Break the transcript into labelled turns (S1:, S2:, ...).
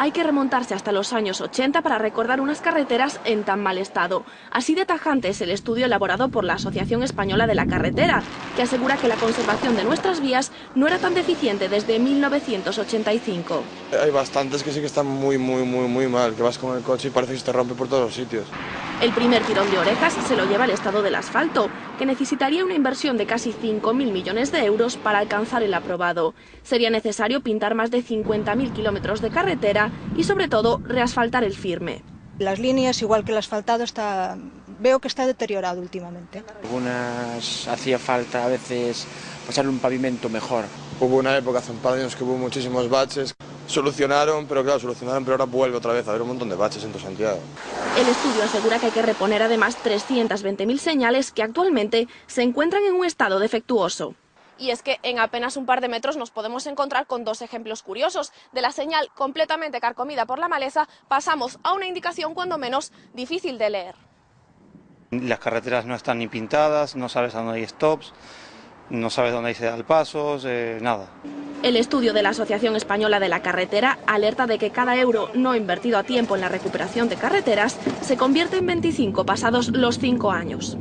S1: hay que remontarse hasta los años 80 para recordar unas carreteras en tan mal estado. Así de tajante es el estudio elaborado por la Asociación Española de la Carretera, que asegura que la conservación de nuestras vías no era tan deficiente desde 1985.
S2: Hay bastantes que sí que están muy, muy, muy, muy mal, que vas con el coche y parece que se te rompe por todos los sitios.
S1: El primer tirón de orejas se lo lleva el estado del asfalto, que necesitaría una inversión de casi 5.000 millones de euros para alcanzar el aprobado. Sería necesario pintar más de 50.000 kilómetros de carretera y, sobre todo, reasfaltar el firme.
S3: Las líneas, igual que el asfaltado, está, veo que está deteriorado últimamente.
S4: Algunas hacía falta a veces pasar un pavimento mejor.
S2: Hubo una época hace un par de años que hubo muchísimos baches, solucionaron, pero claro, solucionaron, pero ahora vuelve otra vez a haber un montón de baches en todo Santiago.
S1: El estudio asegura que hay que reponer además 320.000 señales que actualmente se encuentran en un estado defectuoso.
S5: Y es que en apenas un par de metros nos podemos encontrar con dos ejemplos curiosos. De la señal completamente carcomida por la maleza pasamos a una indicación cuando menos difícil de leer.
S6: Las carreteras no están ni pintadas, no sabes a dónde hay stops, no sabes dónde hay pasos, eh, nada.
S1: El estudio de la Asociación Española de la Carretera alerta de que cada euro no invertido a tiempo en la recuperación de carreteras se convierte en 25 pasados los cinco años.